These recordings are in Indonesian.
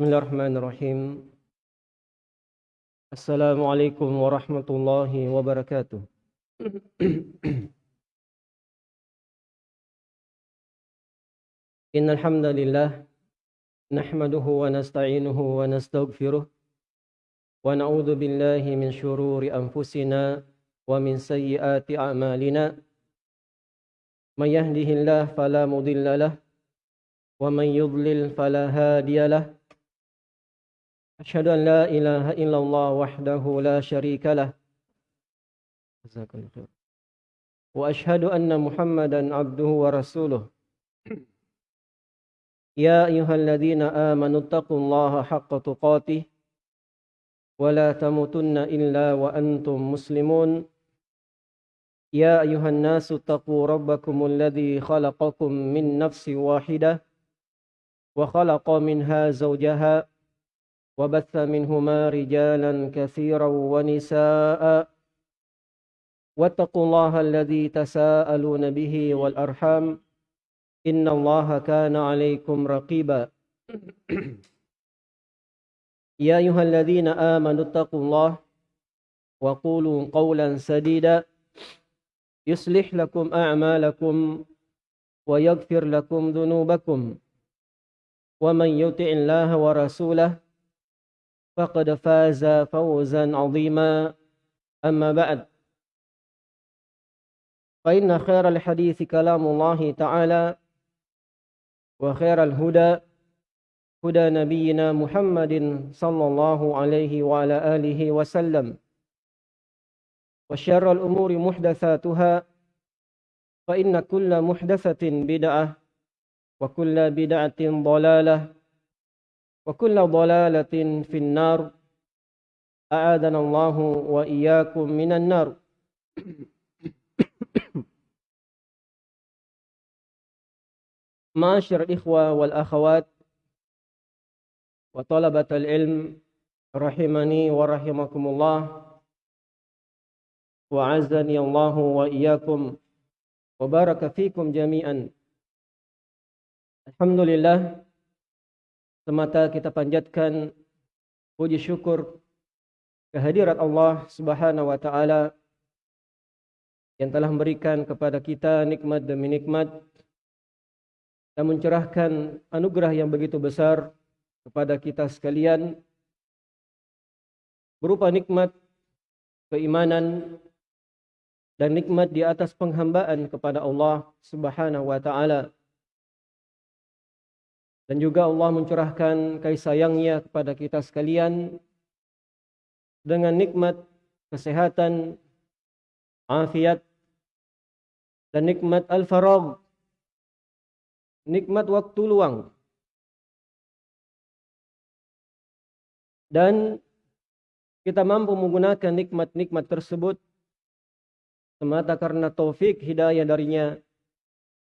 بسم الله الرحمن الرحيم السلام عليكم ورحمة الله وبركاته إن الحمد لله نحمده ونستعينه ونستغفره ونعوذ بالله من شرور أنفسنا ومن سيئات أعمالنا من يهده الله فلا مضل له ومن يضلل فلا هادي له أشهد أن لا إله إلا الله وحده لا شريك له. الله خير وأشهد أن محمدا عبده ورسوله. يا أيها الذين آمنوا اتقوا الله حق تقاته ولا تموتن إلا وأنتم مسلمون. يا أيها الناس اتقوا ربكم الذي خلقكم من نفس واحدة وخلق منها زوجها وبث منهما رجالا كثيرا ونساء. واتقوا الله الذي تساءلون به والأرحام. إن الله كان عليكم رقيبا. يا أيها الذين آمنوا اتقوا الله وقولوا قولا سديدا. يصلح لكم أعمالكم ويغفر لكم ذنوبكم. ومن يطع الله ورسوله فقد فاز فوزا عظيما. أما بعد فإن خير الحديث كلام الله تعالى وخير الهدى هدى نبينا محمد صلى الله عليه وعلى آله وسلم. وشر الأمور محدثاتها فإن كل محدثة بدعة وكل بدعة ضلالة وكل ضلالة في النار. أعاذنا الله وإياكم من النار. معاشر الإخوة والأخوات وطلبة العلم رحمني ورحمكم الله وعزني الله وإياكم وبارك فيكم جميعا. Alhamdulillah semata kita panjatkan puji syukur kehadirat Allah Subhanahu wa taala yang telah memberikan kepada kita nikmat demi nikmat dan mencurahkan anugerah yang begitu besar kepada kita sekalian berupa nikmat keimanan dan nikmat di atas penghambaan kepada Allah Subhanahu wa taala. Dan juga Allah mencurahkan kasih sayangnya kepada kita sekalian dengan nikmat kesehatan, afiat, dan nikmat al-faragh, nikmat waktu luang. Dan kita mampu menggunakan nikmat-nikmat tersebut semata karena taufik hidayah darinya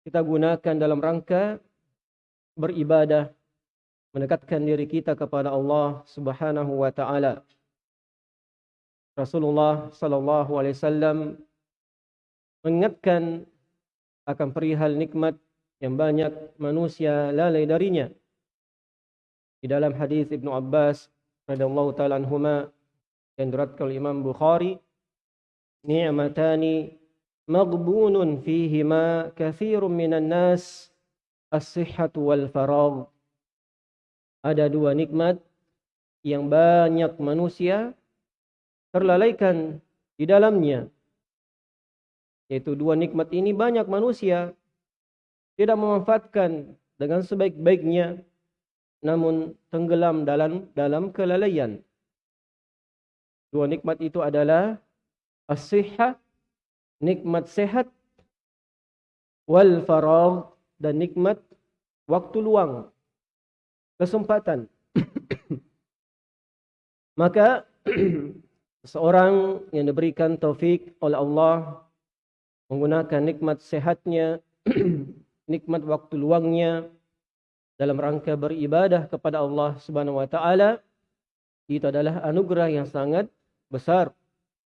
kita gunakan dalam rangka beribadah mendekatkan diri kita kepada Allah Subhanahu wa taala. Rasulullah sallallahu alaihi wasallam mengingatkan akan perihal nikmat yang banyak manusia lalai darinya. Di dalam hadis Ibnu Abbas radhiyallahu taala anhuma yang diriwayatkan Imam Bukhari, ni'matani maghbunun fihima katsirun minan nas as-sihhatu wal faragh. Ada dua nikmat yang banyak manusia terlalaikan di dalamnya. Yaitu dua nikmat ini banyak manusia tidak memanfaatkan dengan sebaik-baiknya namun tenggelam dalam dalam kelalaian. Dua nikmat itu adalah as-sihhah, nikmat sehat wal faragh dan nikmat waktu luang, kesempatan. Maka seorang yang diberikan taufik oleh Allah menggunakan nikmat sehatnya, nikmat waktu luangnya dalam rangka beribadah kepada Allah Subhanahu wa taala itu adalah anugerah yang sangat besar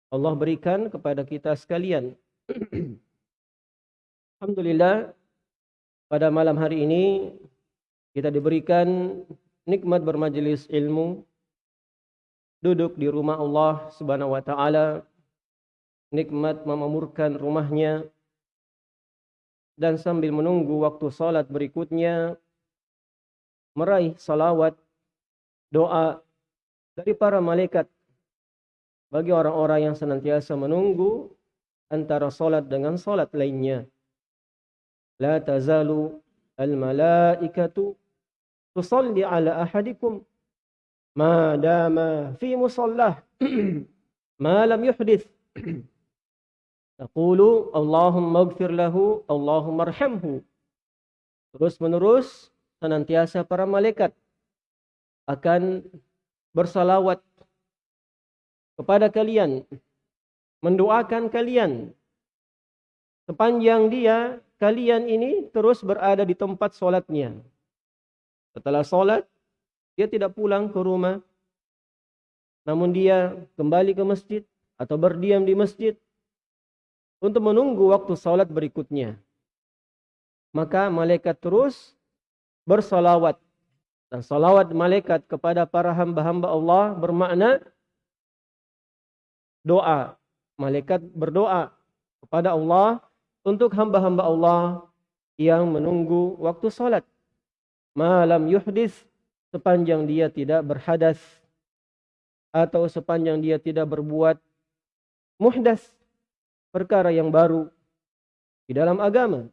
Allah berikan kepada kita sekalian. Alhamdulillah pada malam hari ini kita diberikan nikmat bermajelis ilmu, duduk di rumah Allah Subhanahu wa taala, nikmat memamurkan rumahnya dan sambil menunggu waktu salat berikutnya meraih salawat doa dari para malaikat bagi orang-orang yang senantiasa menunggu antara salat dengan salat lainnya. La tazalu. Terus menerus senantiasa para malaikat akan bersalawat kepada kalian, mendoakan kalian sepanjang dia kalian ini terus berada di tempat solatnya. Setelah solat, dia tidak pulang ke rumah, namun dia kembali ke masjid atau berdiam di masjid untuk menunggu waktu solat berikutnya. Maka malaikat terus bersalawat. Dan salawat malaikat kepada para hamba-hamba Allah bermakna doa. Malaikat berdoa kepada Allah untuk hamba-hamba Allah yang menunggu waktu salat. Malam yuhdis sepanjang dia tidak berhadas atau sepanjang dia tidak berbuat muhdas perkara yang baru di dalam agama.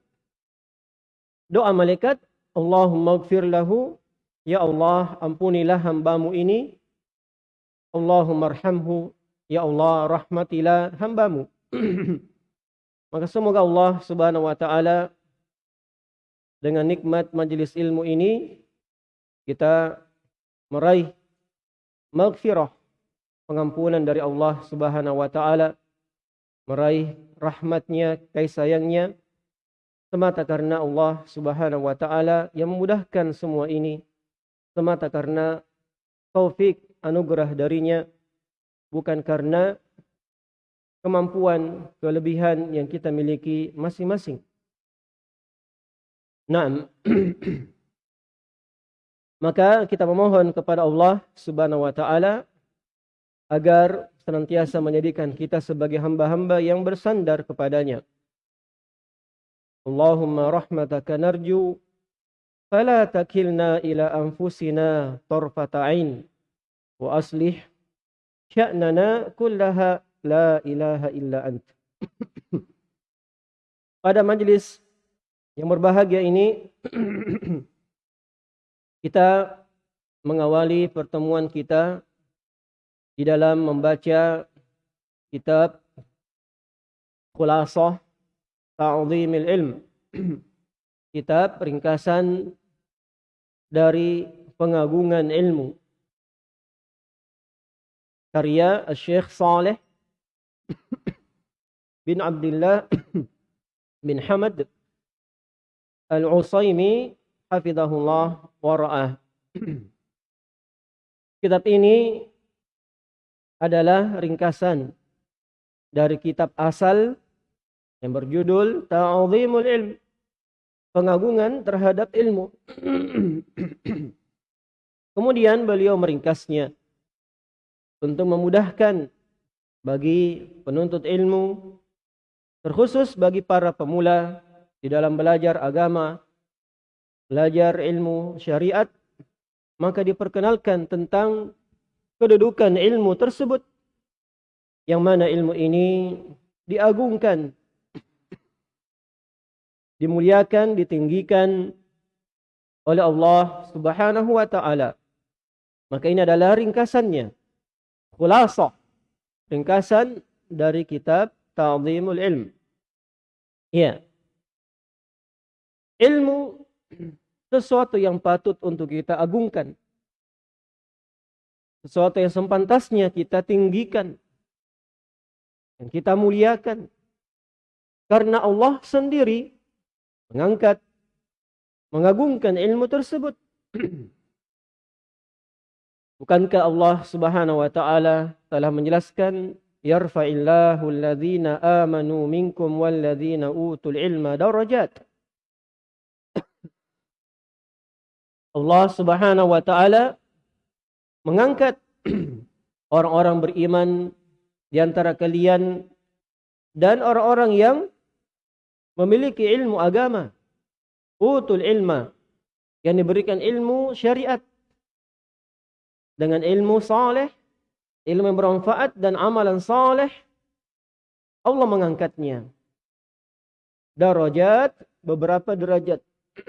Doa malaikat, Allahumma gfir lahu, ya Allah ampunilah hambamu ini, Allahumma arhamhu, Ya Allah, rahmatilah hambamu. Maka semoga Allah subhanahu wa ta'ala dengan nikmat majelis ilmu ini kita meraih maghfirah pengampunan dari Allah subhanahu wa ta'ala meraih rahmatnya, kasih sayangnya semata karena Allah subhanahu wa ta'ala yang memudahkan semua ini semata karena taufik anugerah darinya bukan karena kemampuan, kelebihan yang kita miliki masing-masing. Nah, maka kita memohon kepada Allah Subhanahu wa taala agar senantiasa menjadikan kita sebagai hamba-hamba yang bersandar kepadanya. Allahumma rahmataka narju fala takilna ila anfusina tarfata ain wa aslih sya'nana kullaha la ilaha illa ant. Pada majlis yang berbahagia ini kita mengawali pertemuan kita di dalam membaca kitab Khulasah Ta'zimil Ilm. kitab ringkasan dari pengagungan ilmu karya Syekh Saleh bin Abdullah bin Hamad Al-Usaimi hafizahullah wa ra'ah. Kitab ini adalah ringkasan dari kitab asal yang berjudul Ta'zimul Ilm. Pengagungan terhadap ilmu. Kemudian beliau meringkasnya untuk memudahkan bagi penuntut ilmu terkhusus bagi para pemula di dalam belajar agama, belajar ilmu syariat, maka diperkenalkan tentang kedudukan ilmu tersebut yang mana ilmu ini diagungkan, dimuliakan, ditinggikan oleh Allah Subhanahu wa taala. Maka ini adalah ringkasannya khulasah ringkasan dari kitab Ta'zimul Ilm. Ya. Ilmu sesuatu yang patut untuk kita agungkan. Sesuatu yang sempantasnya kita tinggikan. Dan kita muliakan. Karena Allah sendiri mengangkat, mengagungkan ilmu tersebut. Bukankah Allah Subhanahu wa taala telah menjelaskan yarfa'illahu alladhina amanu minkum walladhina utul ilma darajat. Allah Subhanahu wa taala mengangkat orang-orang beriman di antara kalian dan orang-orang yang memiliki ilmu agama. Utul ilma yang diberikan ilmu syariat dengan ilmu saleh, ilmu yang bermanfaat dan amalan saleh Allah mengangkatnya. Darajat beberapa derajat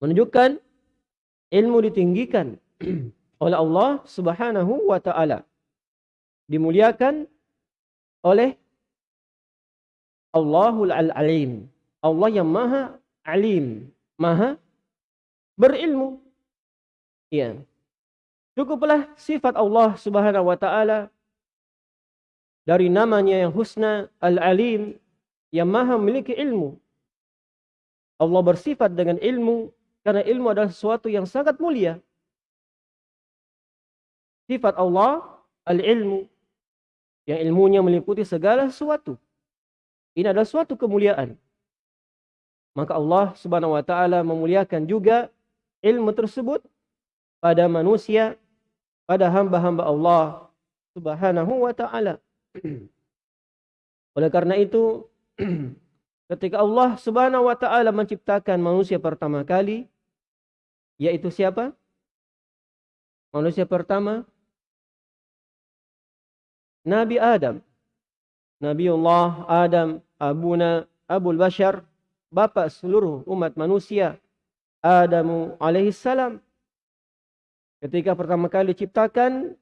menunjukkan ilmu ditinggikan oleh Allah Subhanahu wa taala. Dimuliakan oleh Allahul Alim. Allah yang Maha Alim, Maha berilmu. Ya. Cukuplah sifat Allah Subhanahu wa taala dari namanya yang husna Al-Alim yang Maha memiliki ilmu. Allah bersifat dengan ilmu karena ilmu adalah sesuatu yang sangat mulia. Sifat Allah al-ilmu yang ilmunya meliputi segala sesuatu. Ini adalah suatu kemuliaan. Maka Allah Subhanahu wa taala memuliakan juga ilmu tersebut pada manusia, pada hamba-hamba Allah Subhanahu wa taala. Oleh karena itu ketika Allah Subhanahu wa taala menciptakan manusia pertama kali, yaitu siapa? Manusia pertama Nabi Adam. Nabiullah Adam, abuna Abul Bashar, bapak seluruh umat manusia. Adamu alaihi salam. Ketika pertama kali diciptakan,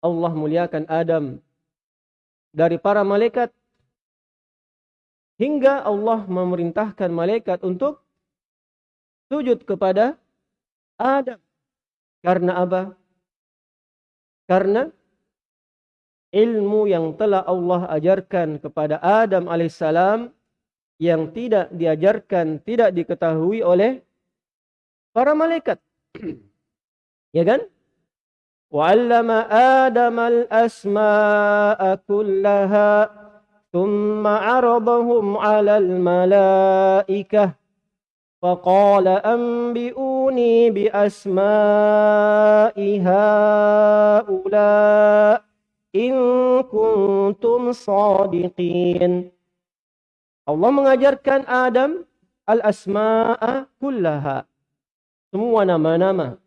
Allah muliakan Adam dari para malaikat hingga Allah memerintahkan malaikat untuk sujud kepada Adam. Karena apa? Karena ilmu yang telah Allah ajarkan kepada Adam alaihissalam yang tidak diajarkan, tidak diketahui oleh para malaikat. ya kan? وعلم آدم الأسماء كلها ثم عرضهم على الملائكة فقال أنبئوني بأسماء هؤلاء إن كنتم صادقين Allah mengajarkan Adam al-asma'a kullaha. Semua nama-nama.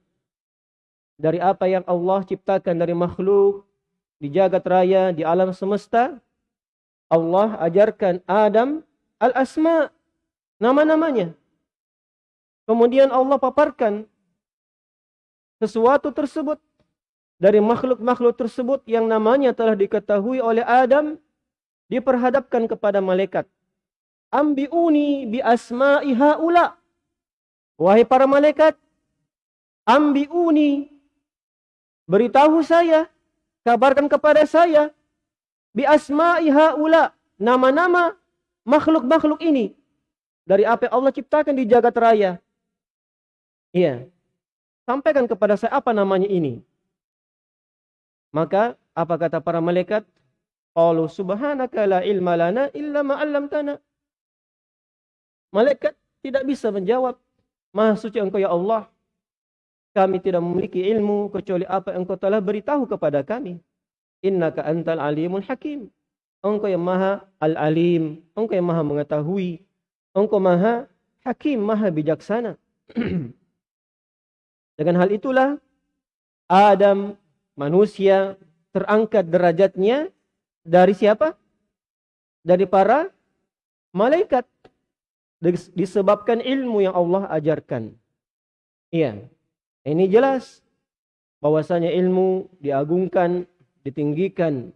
Dari apa yang Allah ciptakan dari makhluk, di jagat raya, di alam semesta. Allah ajarkan Adam al-asma' nama-namanya. Kemudian Allah paparkan sesuatu tersebut dari makhluk-makhluk tersebut yang namanya telah diketahui oleh Adam diperhadapkan kepada malaikat. Ambiuni bi asma'i haula. Wahai para malaikat, ambiuni beritahu saya, kabarkan kepada saya bi asma'i haula, nama-nama makhluk-makhluk ini dari apa Allah ciptakan di jagat raya. Iya. Sampaikan kepada saya apa namanya ini. Maka apa kata para malaikat? Qalu subhanaka la ilma lana illa ma. Malaikat tidak bisa menjawab, Maha suci Engkau ya Allah. Kami tidak memiliki ilmu kecuali apa yang Engkau telah beritahu kepada kami. Innaka antal alimul hakim. Engkau yang Maha al-alim, Engkau yang Maha mengetahui, Engkau Maha hakim, Maha bijaksana. Dengan hal itulah Adam manusia terangkat derajatnya dari siapa? Dari para malaikat. Disebabkan ilmu yang Allah ajarkan. Iya. Ini jelas bahwasanya ilmu diagungkan, ditinggikan,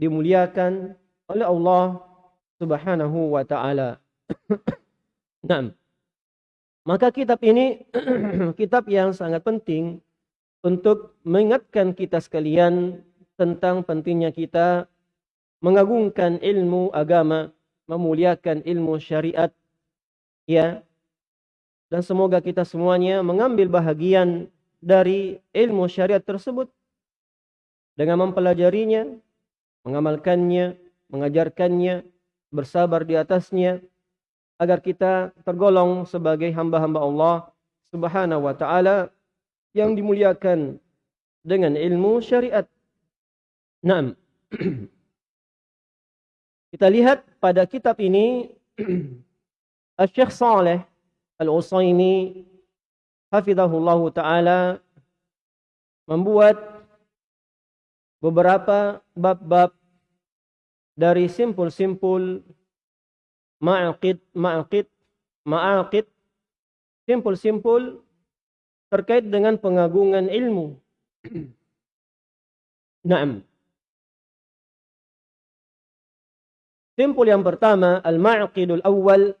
dimuliakan oleh Allah Subhanahu wa taala. nah, maka kitab ini kitab yang sangat penting untuk mengingatkan kita sekalian tentang pentingnya kita mengagungkan ilmu agama, memuliakan ilmu syariat. Ya. Dan semoga kita semuanya mengambil bahagian dari ilmu syariat tersebut dengan mempelajarinya, mengamalkannya, mengajarkannya, bersabar di atasnya agar kita tergolong sebagai hamba-hamba Allah Subhanahu wa taala yang dimuliakan dengan ilmu syariat. Naam. Kita lihat pada kitab ini Syekh Saleh Al-Usaimi hafizahullah taala membuat beberapa bab-bab dari simpul-simpul ma'aqid ma'aqid ma'aqid simpul-simpul terkait dengan pengagungan ilmu. Naam. Simpul yang pertama, al-ma'qidul awal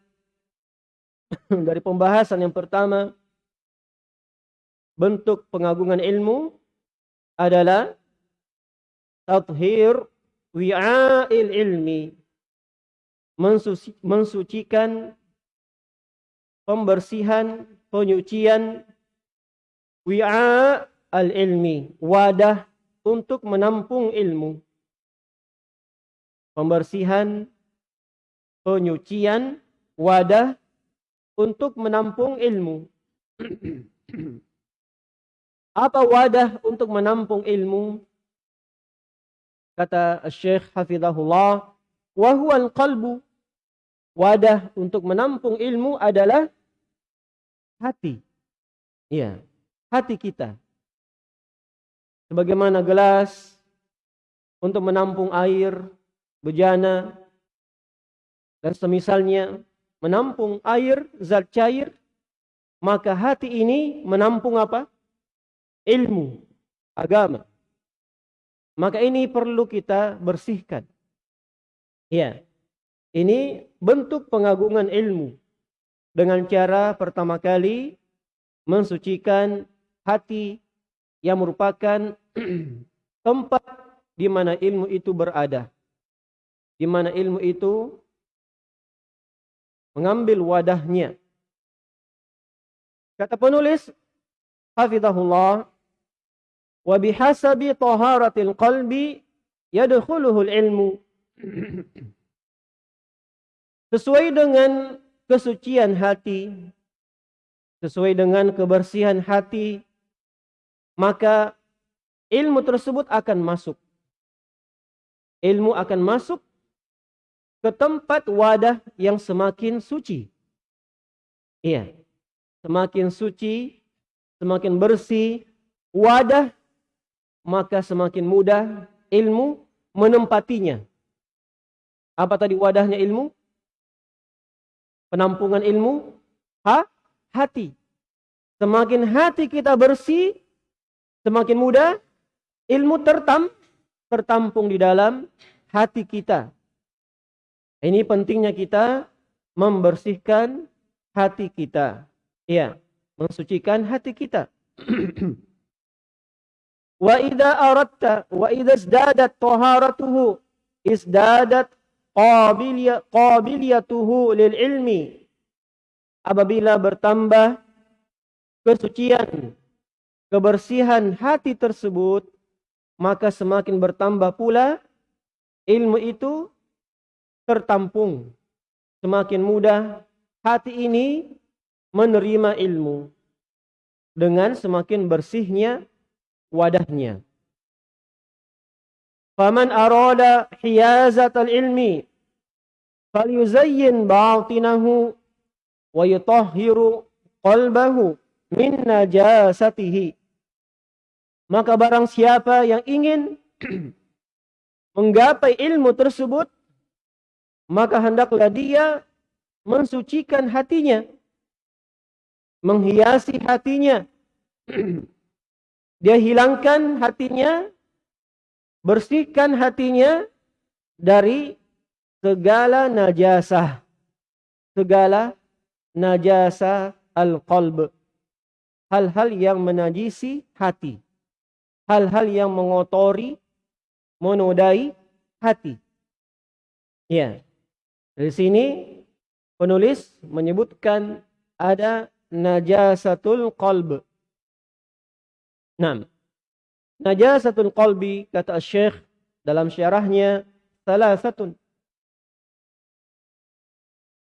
dari pembahasan yang pertama bentuk pengagungan ilmu adalah tathhir wi'a'il ilmi mensuci, mensucikan pembersihan, penyucian wi'a al-ilmi, wadah untuk menampung ilmu. Pembersihan, penyucian, wadah untuk menampung ilmu. Apa wadah untuk menampung ilmu? Kata Syekh Hafizahullah, wa huwa qalbu Wadah untuk menampung ilmu adalah hati. Iya, hati kita. Sebagaimana gelas untuk menampung air, bejana, dan semisalnya menampung air, zat cair, maka hati ini menampung apa? Ilmu, agama. Maka ini perlu kita bersihkan. Ya, ini bentuk pengagungan ilmu dengan cara pertama kali mensucikan hati yang merupakan tempat di mana ilmu itu berada. Di mana ilmu itu mengambil wadahnya. Kata penulis Hafizahullah bihasabi taharatil qalbi yadkhuluhu ilmu sesuai dengan kesucian hati sesuai dengan kebersihan hati maka ilmu tersebut akan masuk ilmu akan masuk ke tempat wadah yang semakin suci. Iya. Semakin suci semakin bersih wadah maka semakin mudah ilmu menempatinya. Apa tadi wadahnya ilmu? Penampungan ilmu? Ha? hati. Semakin hati kita bersih semakin mudah ilmu tertam tertampung di dalam hati kita ini pentingnya kita membersihkan hati kita. Ya mensucikan hati kita. Wa idza aradta wa idza izdadat taharatuhu izdadat qabiliyatuhu lil ilmi. Apabila bertambah kesucian kebersihan hati tersebut maka semakin bertambah pula ilmu itu tertampung semakin mudah hati ini menerima ilmu dengan semakin bersihnya wadahnya Faman arada hiyazatal ilmi falyuzayyin batinahu wa yutahhiru qalbahu min najasatihi. Maka barang siapa yang ingin menggapai ilmu tersebut, maka hendaklah dia mensucikan hatinya, menghiasi hatinya. dia hilangkan hatinya bersihkan hatinya dari segala najasah. Segala najasah al-qalb. Hal-hal yang menajisi hati. Hal-hal yang mengotori menodai hati. Ya dari sini penulis menyebutkan ada najasatul qalb Nah, Najasatul qalbi kata Syekh dalam syarahnya salah satu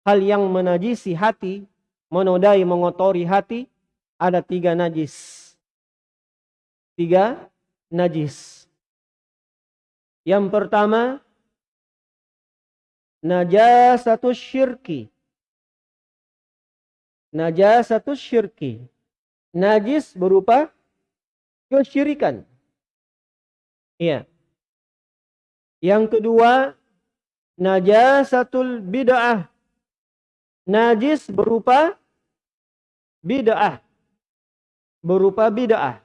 hal yang menajisi hati, menodai, mengotori hati ada tiga najis. Tiga najis. Yang pertama, najasatu syirki. Najasatu syirki. Najis berupa kesyirikan. Iya. Yang kedua, najasatul bid'ah. Najis berupa bid'ah. Berupa bid'ah.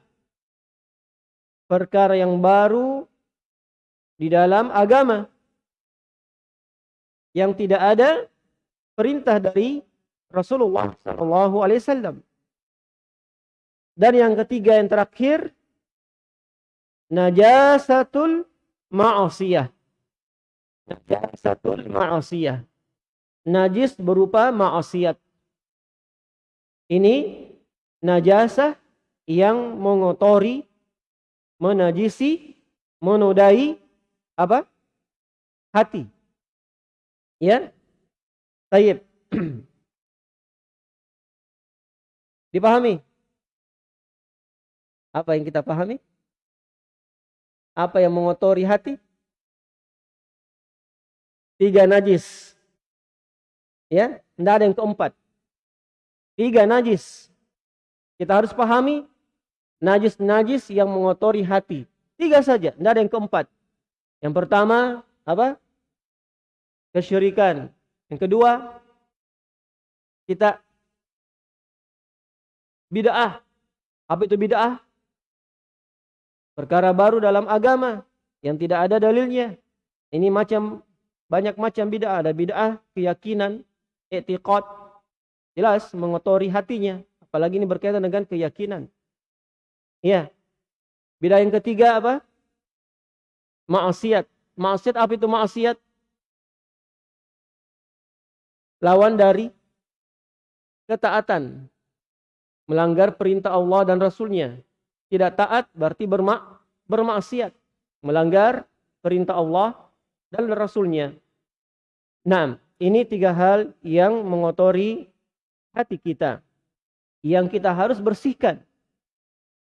Perkara yang baru di dalam agama. Yang tidak ada perintah dari Rasulullah Shallallahu Alaihi Wasallam. Dan yang ketiga yang terakhir najasatul ma'asiyah. Najasatul ma'asiyah. Najis berupa ma'asiyat. Ini najasah yang mengotori, menajisi, menodai apa? Hati. Ya? Tayyib. Dipahami? Apa yang kita pahami? Apa yang mengotori hati? Tiga najis. Ya, tidak ada yang keempat. Tiga najis. Kita harus pahami najis-najis yang mengotori hati. Tiga saja, tidak ada yang keempat. Yang pertama, apa? Kesyirikan. Yang kedua, kita bid'ah. Apa itu bid'ah? Perkara baru dalam agama yang tidak ada dalilnya. Ini macam banyak macam bid'ah. Ada bid'ah keyakinan, etikot. Jelas mengotori hatinya. Apalagi ini berkaitan dengan keyakinan. Ya. Bid'ah yang ketiga apa? Maksiat. Maksiat apa itu maksiat? Lawan dari ketaatan. Melanggar perintah Allah dan Rasulnya. Tidak taat berarti bermak bermaksiat. Melanggar perintah Allah dan Rasulnya. Nah, ini tiga hal yang mengotori hati kita. Yang kita harus bersihkan.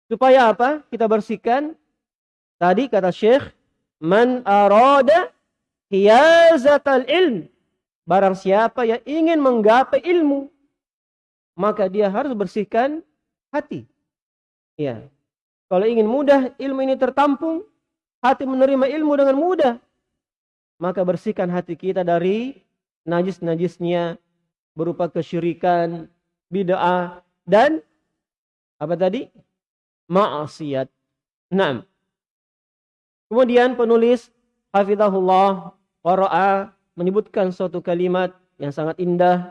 Supaya apa? Kita bersihkan. Tadi kata Syekh, Man arada hiyazatal ilm. Barang siapa yang ingin menggapai ilmu. Maka dia harus bersihkan hati. Ya, kalau ingin mudah ilmu ini tertampung, hati menerima ilmu dengan mudah, maka bersihkan hati kita dari najis-najisnya berupa kesyirikan, bid'ah dan apa tadi? maksiat. Nah, kemudian penulis Hafizahullah Qara'a menyebutkan suatu kalimat yang sangat indah,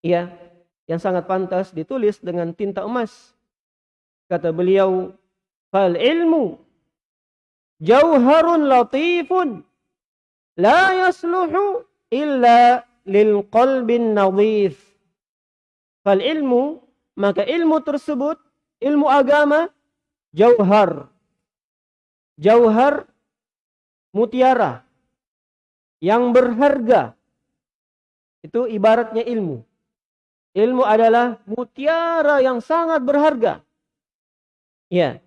ya, yang sangat pantas ditulis dengan tinta emas. Kata beliau, Fal ilmu jauharun latifun la yasluhu illa lil qalbin nadhif. Fal ilmu maka ilmu tersebut ilmu agama jauhar. Jauhar mutiara yang berharga. Itu ibaratnya ilmu. Ilmu adalah mutiara yang sangat berharga. Ya.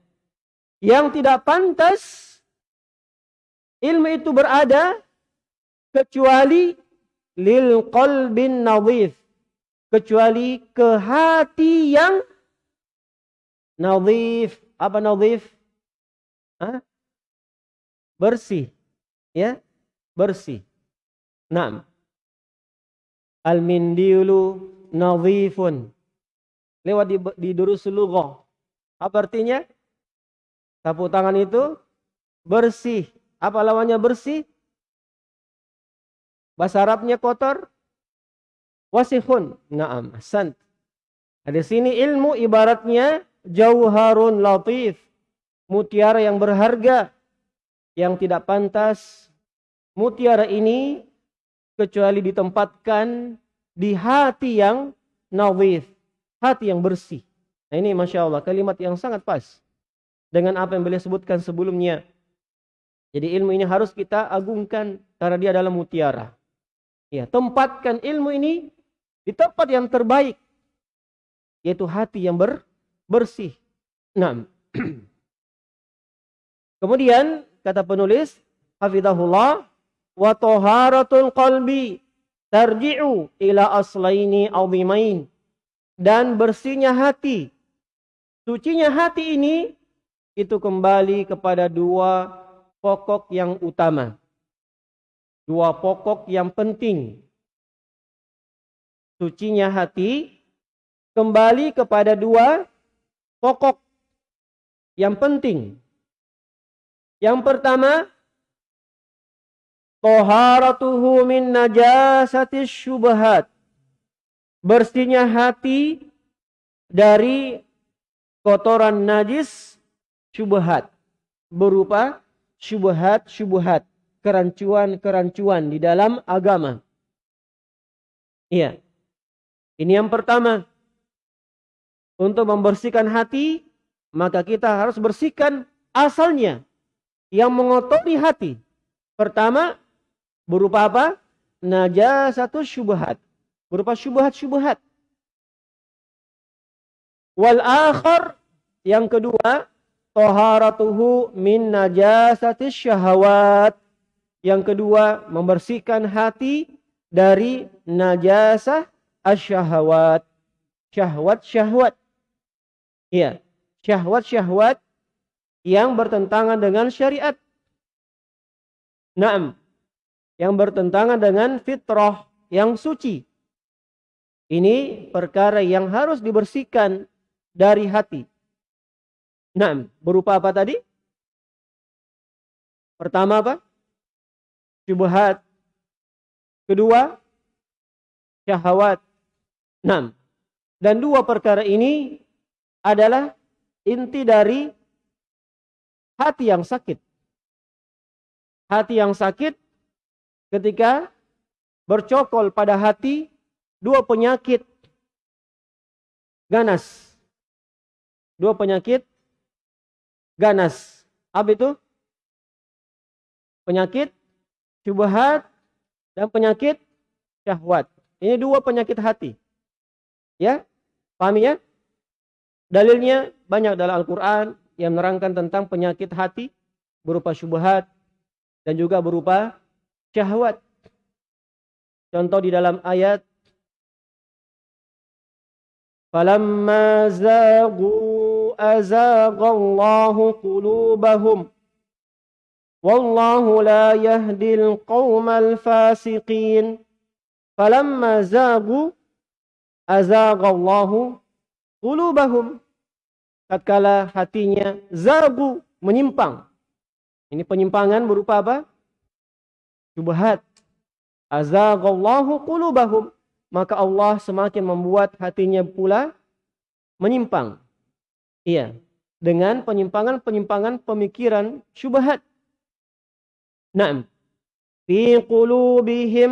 Yang tidak pantas ilmu itu berada kecuali lil qalbin nadhif. Kecuali ke hati yang nadhif. Apa nadhif? Bersih. Ya bersih Naam al mindiulu nadhifun lewat di, di lughah apa artinya Sapu tangan itu bersih. Apa lawannya bersih? Bahasa Arabnya kotor. Wasihun. Naam. Sant. Nah, di sini ilmu ibaratnya jauharun latif. Mutiara yang berharga. Yang tidak pantas. Mutiara ini kecuali ditempatkan di hati yang nawif. Hati yang bersih. Nah ini Masya Allah kalimat yang sangat pas dengan apa yang beliau sebutkan sebelumnya. Jadi ilmu ini harus kita agungkan karena dia adalah mutiara. Ya, tempatkan ilmu ini di tempat yang terbaik yaitu hati yang ber, bersih. Nah. Kemudian kata penulis hafizahullah wa taharatul qalbi tarji'u ila aslaini azimain. Dan bersihnya hati. Sucinya hati ini itu kembali kepada dua pokok yang utama. Dua pokok yang penting. Sucinya hati kembali kepada dua pokok yang penting. Yang pertama, toharatuhu min najasati syubhat. Bersihnya hati dari kotoran najis syubhat. Berupa syubhat-syubhat. Kerancuan-kerancuan di dalam agama. Iya. Ini yang pertama. Untuk membersihkan hati, maka kita harus bersihkan asalnya yang mengotori hati. Pertama, berupa apa? Najasatu syubhat. Berupa syubhat-syubhat. Wal akhar, yang kedua, toharatuhu min najasati syahwat. Yang kedua, membersihkan hati dari najasah asyahwat. Syahwat-syahwat. Iya, syahwat-syahwat yang bertentangan dengan syariat. Naam. Yang bertentangan dengan fitrah yang suci. Ini perkara yang harus dibersihkan dari hati. Naam. Berupa apa tadi? Pertama apa? Syubhat. Kedua, syahwat. Naam. Dan dua perkara ini adalah inti dari hati yang sakit. Hati yang sakit ketika bercokol pada hati dua penyakit ganas. Dua penyakit ganas. Apa itu? Penyakit syubhat dan penyakit syahwat. Ini dua penyakit hati. Ya? Pahami ya? Dalilnya banyak dalam Al-Quran, yang menerangkan tentang penyakit hati berupa syubhat dan juga berupa syahwat. Contoh di dalam ayat Falamma zagu azaghallahu qulubahum wallahu la yahdil qaumal fasiqin falamma zagu azaghallahu qulubahum tatkala hatinya zagu menyimpang. Ini penyimpangan berupa apa? Subhat. Azagallahu qulubahum. Maka Allah semakin membuat hatinya pula menyimpang. Iya. Dengan penyimpangan-penyimpangan pemikiran syubhat. Naam. Fi qulubihim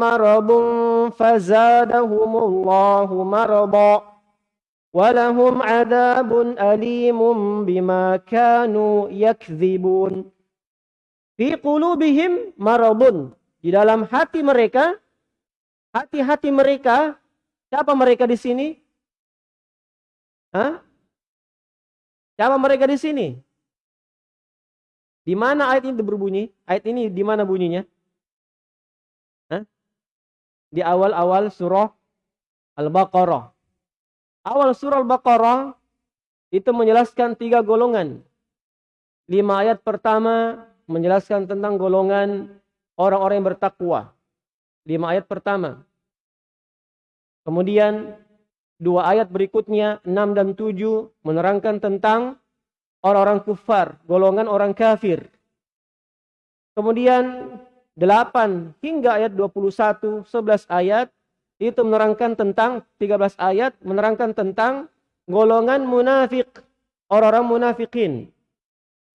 maradun fazadahumullahu marada. ولهم عذاب أليم بما كانوا يكذبون Fi qulubihim maradun. Di dalam hati mereka, hati-hati mereka, siapa mereka di sini? Hah? Siapa mereka di sini? Di mana ayat ini berbunyi? Ayat ini di mana bunyinya? Hah? Di awal-awal surah Al-Baqarah. Awal surah Al-Baqarah itu menjelaskan tiga golongan. Lima ayat pertama menjelaskan tentang golongan orang-orang yang bertakwa. Lima ayat pertama. Kemudian dua ayat berikutnya, enam dan tujuh, menerangkan tentang orang-orang kufar, golongan orang kafir. Kemudian delapan hingga ayat 21, 11 ayat itu menerangkan tentang 13 ayat menerangkan tentang golongan munafik, orang-orang munafikin.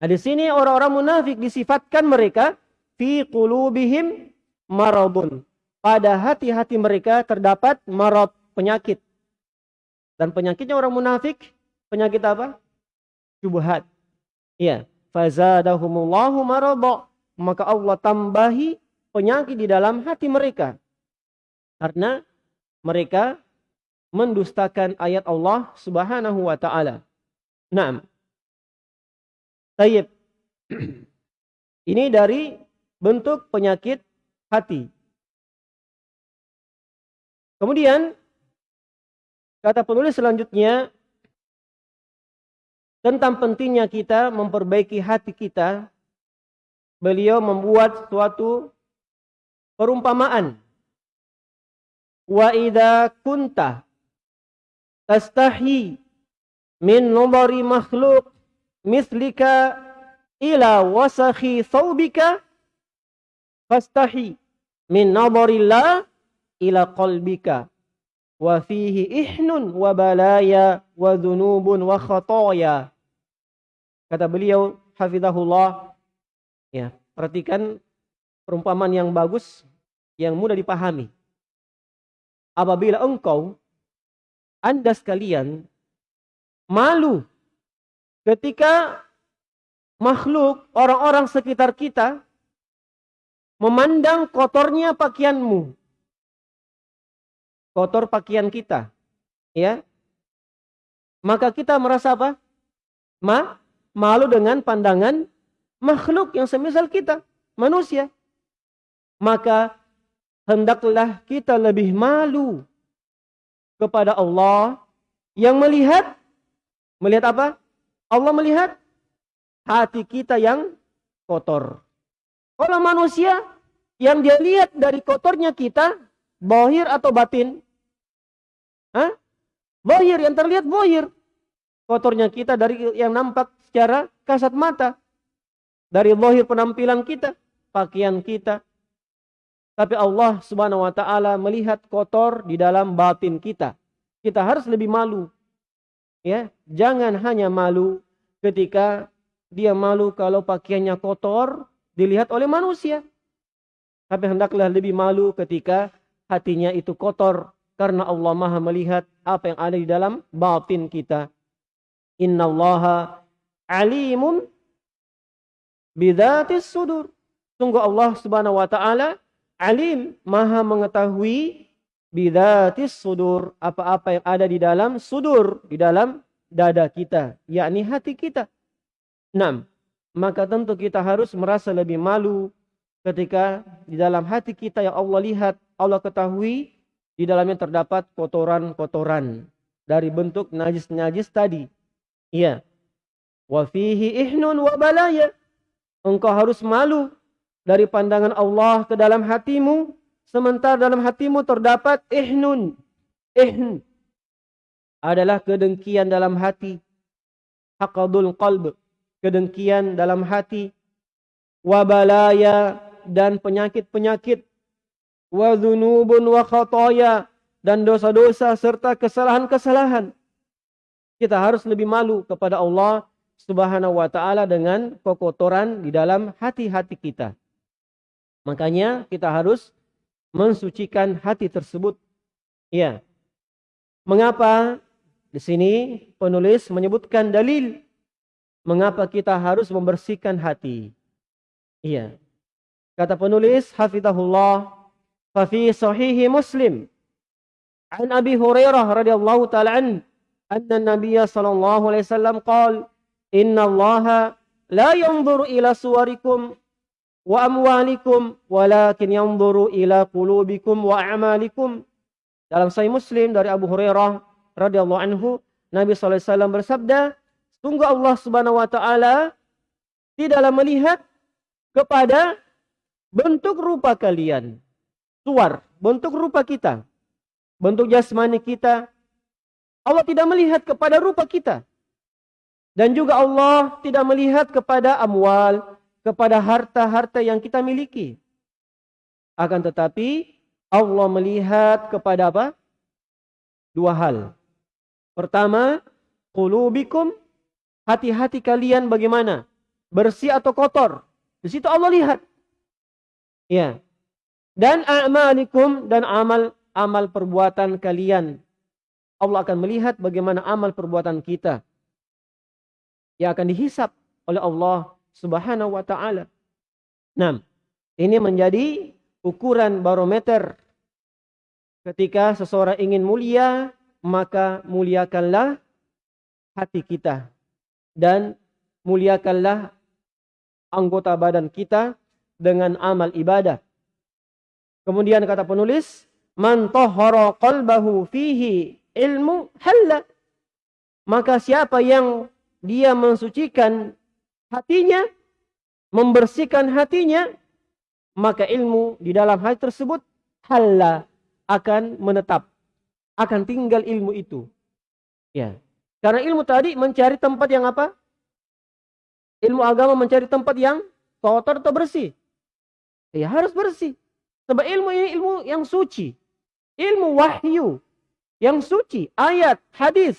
Nah, di sini orang-orang munafik disifatkan mereka fi qulubihim maradun. Pada hati-hati mereka terdapat marad, penyakit. Dan penyakitnya orang munafik, penyakit apa? Syubhat. Iya, fazadahumullahu marada. Maka Allah tambahi penyakit di dalam hati mereka. Karena mereka mendustakan ayat Allah Subhanahu wa taala. Naam. Tayyib. Ini dari bentuk penyakit hati. Kemudian kata penulis selanjutnya tentang pentingnya kita memperbaiki hati kita. Beliau membuat suatu perumpamaan. Wa kunta tastahi min numari makhluk mislika ila wasakhi thawbika fastahi min nazarillah ila qalbika. Wa fihi ihnun wa balaya wa dhunubun wa khataya. Kata beliau hafizahullah ya perhatikan perumpamaan yang bagus yang mudah dipahami. Apabila engkau anda sekalian malu ketika makhluk, orang-orang sekitar kita memandang kotornya pakaianmu. Kotor pakaian kita. Ya. Maka kita merasa apa? Ma, malu dengan pandangan makhluk yang semisal kita, manusia. Maka hendaklah kita lebih malu kepada Allah yang melihat melihat apa? Allah melihat hati kita yang kotor. Kalau manusia yang dia lihat dari kotornya kita, bohir atau batin? Hah? Bohir, yang terlihat bohir. Kotornya kita dari yang nampak secara kasat mata. Dari bohir penampilan kita, pakaian kita. Tapi Allah subhanahu wa ta'ala melihat kotor di dalam batin kita. Kita harus lebih malu Ya, jangan hanya malu ketika dia malu kalau pakaiannya kotor dilihat oleh manusia. Tapi hendaklah lebih malu ketika hatinya itu kotor karena Allah Maha melihat apa yang ada di dalam batin kita. Innallaha alimun bidzatis sudur. Sungguh Allah Subhanahu wa taala alim, Maha mengetahui bidatis sudur apa-apa yang ada di dalam sudur di dalam dada kita yakni hati kita. Enam maka tentu kita harus merasa lebih malu ketika di dalam hati kita yang Allah lihat Allah ketahui di dalamnya terdapat kotoran-kotoran dari bentuk najis-najis tadi. Iya. Wa fihi ihnun wa balaya. Engkau harus malu dari pandangan Allah ke dalam hatimu Sementara dalam hatimu terdapat ihnun. Ihn adalah kedengkian dalam hati. Haqadul qalb. Kedengkian dalam hati. Wabalaya dan penyakit-penyakit. Wa wa khataya. Dan dosa-dosa serta kesalahan-kesalahan. Kita harus lebih malu kepada Allah subhanahu wa ta'ala dengan kekotoran di dalam hati-hati kita. Makanya kita harus mensucikan hati tersebut. Ya. Mengapa di sini penulis menyebutkan dalil mengapa kita harus membersihkan hati. Iya. Kata penulis hafizahullah fa fi sahih Muslim an Abi Hurairah radhiyallahu taala an anna Nabiy sallallahu alaihi wasallam qala inna Allah la yanzuru ila suwarikum wa amwalikum walakin yanzuru ila qulubikum wa a'malikum. Dalam Sahih Muslim dari Abu Hurairah radhiyallahu anhu, Nabi sallallahu alaihi wasallam bersabda, sungguh Allah Subhanahu wa taala tidaklah melihat kepada bentuk rupa kalian. Suar, bentuk rupa kita. Bentuk jasmani kita. Allah tidak melihat kepada rupa kita. Dan juga Allah tidak melihat kepada amwal, kepada harta-harta yang kita miliki. Akan tetapi Allah melihat kepada apa? Dua hal. Pertama, qulubikum, hati-hati kalian bagaimana? Bersih atau kotor? Di situ Allah lihat. Ya. Dan a'malikum dan amal amal perbuatan kalian. Allah akan melihat bagaimana amal perbuatan kita. Yang akan dihisap oleh Allah Subhanahu wa taala. Nah, ini menjadi ukuran barometer ketika seseorang ingin mulia maka muliakanlah hati kita dan muliakanlah anggota badan kita dengan amal ibadah. Kemudian kata penulis, man tahara qalbahu fihi ilmu halla. Maka siapa yang dia mensucikan hatinya, membersihkan hatinya, maka ilmu di dalam hati tersebut halla akan menetap, akan tinggal ilmu itu. Ya. Karena ilmu tadi mencari tempat yang apa? Ilmu agama mencari tempat yang kotor atau bersih. Ya harus bersih. Sebab ilmu ini ilmu yang suci. Ilmu wahyu. Yang suci. Ayat, hadis.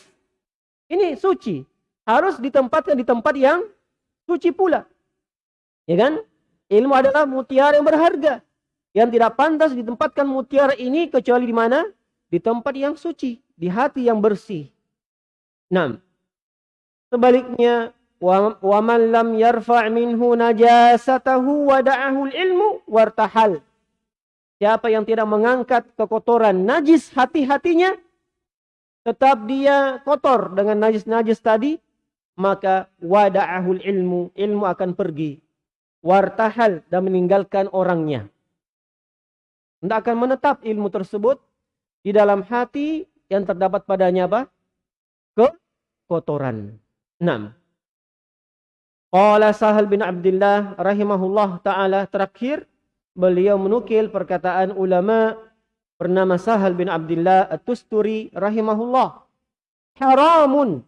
Ini suci. Harus ditempatkan di tempat yang suci pula. Ya kan? Ilmu adalah mutiara yang berharga. Yang tidak pantas ditempatkan mutiara ini kecuali di mana? Di tempat yang suci. Di hati yang bersih. Nah. Sebaliknya wa man lam yarfa' minhu najasatahu wa da'ahu ilmu wartahal. Siapa yang tidak mengangkat kekotoran najis hati-hatinya tetap dia kotor dengan najis-najis tadi maka wada'ahul ilmu ilmu akan pergi wartahal dan meninggalkan orangnya tidak akan menetap ilmu tersebut di dalam hati yang terdapat padanya apa? kekotoran. 6. Qala Sahal bin Abdullah rahimahullah taala terakhir beliau menukil perkataan ulama bernama Sahal bin Abdullah At-Tusturi rahimahullah haramun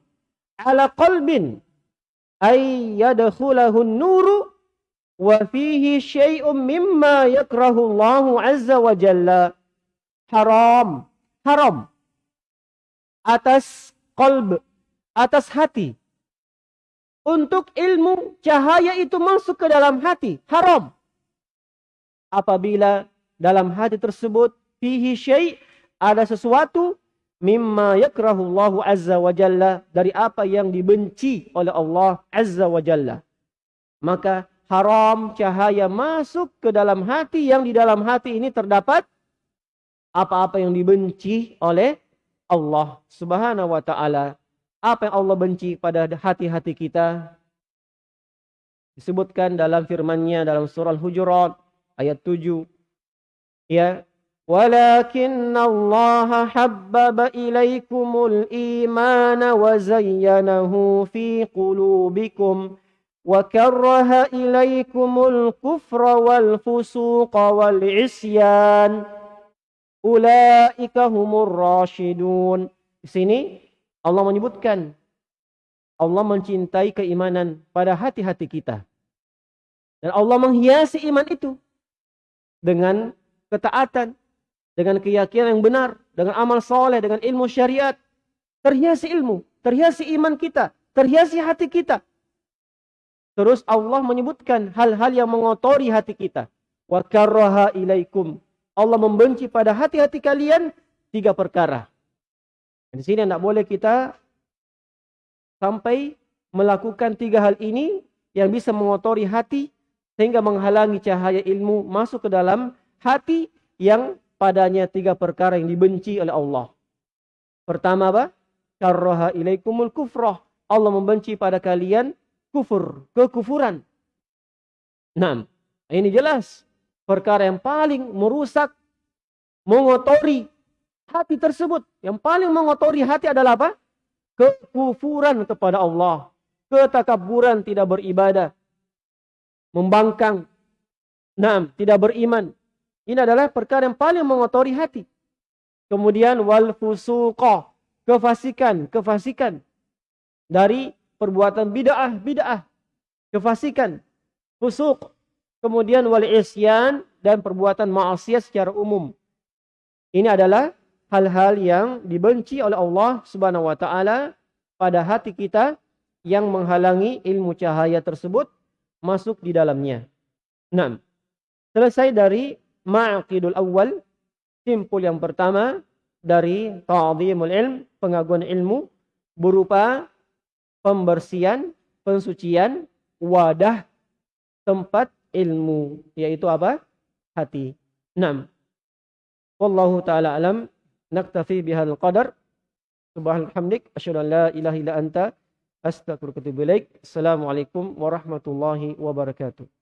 ala qalbin ay yadkhulahu an-nuru wa fihi syai'un mimma yakrahu Allah azza wa jalla. Haram haram. Atas qalb atas hati. Untuk ilmu cahaya itu masuk ke dalam hati. Haram. Apabila dalam hati tersebut fihi syai ada sesuatu mimma yakrahullahu azza wa jalla dari apa yang dibenci oleh Allah azza wa jalla maka haram cahaya masuk ke dalam hati yang di dalam hati ini terdapat apa-apa yang dibenci oleh Allah subhanahu wa ta'ala apa yang Allah benci pada hati-hati kita? Disebutkan dalam firman-Nya dalam surah Al-Hujurat ayat 7. Ya, ولكن الله حبب إليكم الإيمان وزينه في قلوبكم وكره إليكم الكفر والفسوق والعصيان أولئك هم الراشدون di sini Allah menyebutkan Allah mencintai keimanan pada hati-hati kita. Dan Allah menghiasi iman itu dengan ketaatan, dengan keyakinan yang benar, dengan amal soleh, dengan ilmu syariat. Terhiasi ilmu, terhiasi iman kita, terhiasi hati kita. Terus Allah menyebutkan hal-hal yang mengotori hati kita. Wa karraha ilaikum. Allah membenci pada hati-hati kalian tiga perkara. Di sini tidak boleh kita sampai melakukan tiga hal ini yang bisa mengotori hati sehingga menghalangi cahaya ilmu masuk ke dalam hati yang padanya tiga perkara yang dibenci oleh Allah. Pertama apa? Karroha ilaikumul kufrah. Allah membenci pada kalian kufur, kekufuran. Nah, ini jelas perkara yang paling merusak, mengotori hati tersebut. Yang paling mengotori hati adalah apa? Kekufuran kepada Allah. Ketakaburan tidak beribadah. Membangkang. Nah, tidak beriman. Ini adalah perkara yang paling mengotori hati. Kemudian wal fusuqah. Kefasikan, kefasikan. Dari perbuatan bid'ah, bid'ah. Kefasikan. Fusuk. Kemudian wal isyan dan perbuatan maksiat secara umum. Ini adalah hal-hal yang dibenci oleh Allah Subhanahu wa taala pada hati kita yang menghalangi ilmu cahaya tersebut masuk di dalamnya. Nah, selesai dari ma'aqidul awal, simpul yang pertama dari ta'zimul ilm, pengagungan ilmu berupa pembersihan, pensucian wadah tempat ilmu, yaitu apa? Hati. 6. Wallahu taala alam naktafi bihal qadar Subhanalhamdik asyhadu an la ilaha illa anta astaghfiruka wa atubu. Assalamualaikum warahmatullahi wabarakatuh.